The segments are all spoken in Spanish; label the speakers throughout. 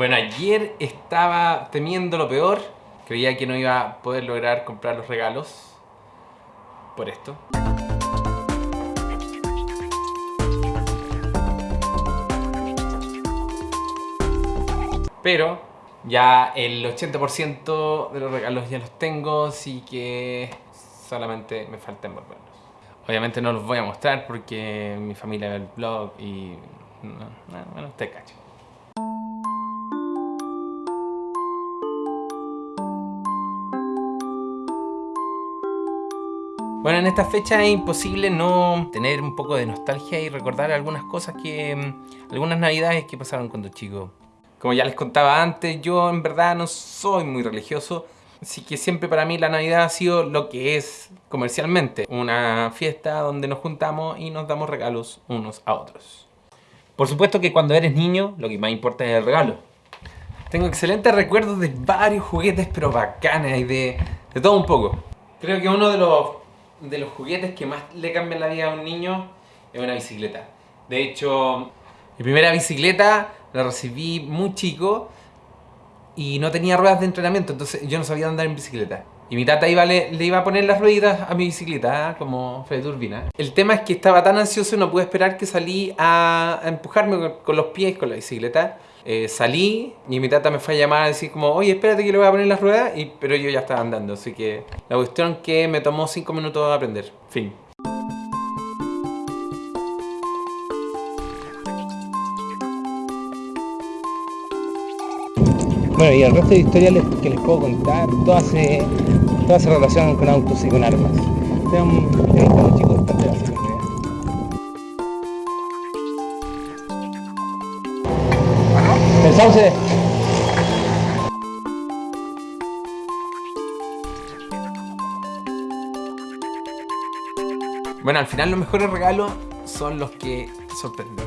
Speaker 1: Bueno, ayer estaba temiendo lo peor. Creía que no iba a poder lograr comprar los regalos. Por esto. Pero ya el 80% de los regalos ya los tengo, así que solamente me falta envolverlos. Obviamente no los voy a mostrar porque mi familia ve el blog y... bueno, usted cacho. Bueno, en esta fecha es imposible no tener un poco de nostalgia y recordar algunas cosas que... Mm, algunas navidades que pasaron cuando chico. Como ya les contaba antes, yo en verdad no soy muy religioso, así que siempre para mí la Navidad ha sido lo que es comercialmente. Una fiesta donde nos juntamos y nos damos regalos unos a otros. Por supuesto que cuando eres niño, lo que más importa es el regalo. Tengo excelentes recuerdos de varios juguetes, pero bacanas y de, de todo un poco. Creo que uno de los de los juguetes que más le cambian la vida a un niño es una bicicleta. De hecho, mi primera bicicleta la recibí muy chico y no tenía ruedas de entrenamiento, entonces yo no sabía andar en bicicleta. Y mi tata le, iba a poner las rueditas a mi bicicleta, como Fede Turbina. El tema es que estaba tan ansioso no pude esperar que salí a, empujarme con, los pies con la bicicleta. Eh, salí y mi tata me fue a llamar a decir como oye espérate que le voy a poner las ruedas y, pero yo ya estaba andando así que la cuestión que me tomó 5 minutos aprender fin
Speaker 2: Bueno, y el resto de historias que les puedo contar, todas se, todas se relacionan con autos y con armas. Tengo un chico bastante El sauce.
Speaker 1: Bueno, al final los mejores regalos son los que sorprenden.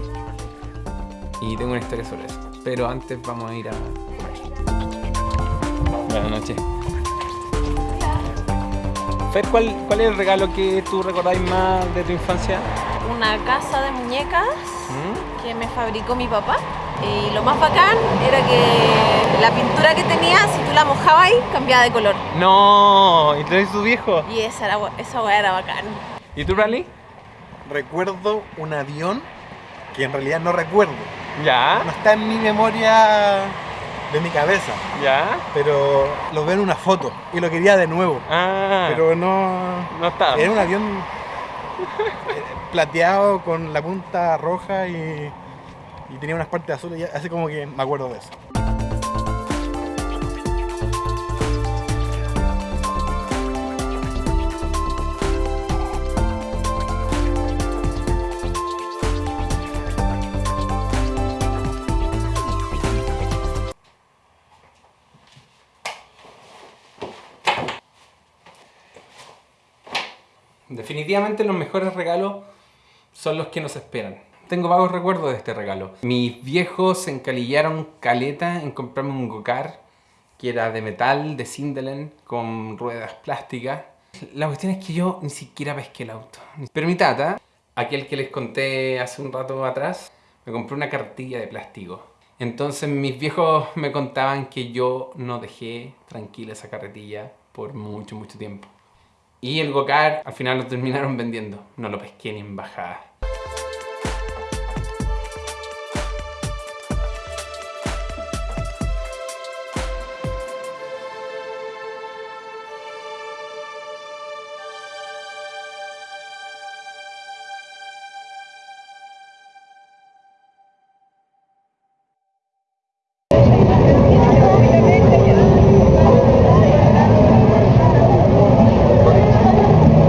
Speaker 1: Y tengo una historia sobre eso. Pero antes vamos a ir a Buenas noches. Fer, ¿cuál, ¿cuál es el regalo que tú recordáis más de tu infancia?
Speaker 3: Una casa de muñecas ¿Mm? que me fabricó mi papá. Y lo más bacán era que la pintura que tenía, si tú la mojabas ahí, cambiaba de color.
Speaker 1: ¡No! ¿Y tú eres tu viejo?
Speaker 3: Y esa, era, esa weá era bacán.
Speaker 1: ¿Y tú, Rally?
Speaker 4: Recuerdo un avión que en realidad no recuerdo.
Speaker 1: ¿Ya?
Speaker 4: No está en mi memoria de mi cabeza.
Speaker 1: ¿Ya?
Speaker 4: Pero lo veo en una foto y lo quería de nuevo.
Speaker 1: Ah.
Speaker 4: Pero no...
Speaker 1: No está.
Speaker 4: Era un avión eh, plateado con la punta roja y, y tenía unas partes azules, así como que me acuerdo de eso.
Speaker 1: Definitivamente los mejores regalos son los que nos esperan. Tengo vagos recuerdos de este regalo. Mis viejos se encalillaron caleta en comprarme un Gokar que era de metal, de Sindelen, con ruedas plásticas. La cuestión es que yo ni siquiera pesqué el auto. Pero mi tata, aquel que les conté hace un rato atrás, me compró una cartilla de plástico. Entonces mis viejos me contaban que yo no dejé tranquila esa carretilla por mucho, mucho tiempo. Y el Gokar al final lo terminaron vendiendo. No lo pesqué ni en bajada.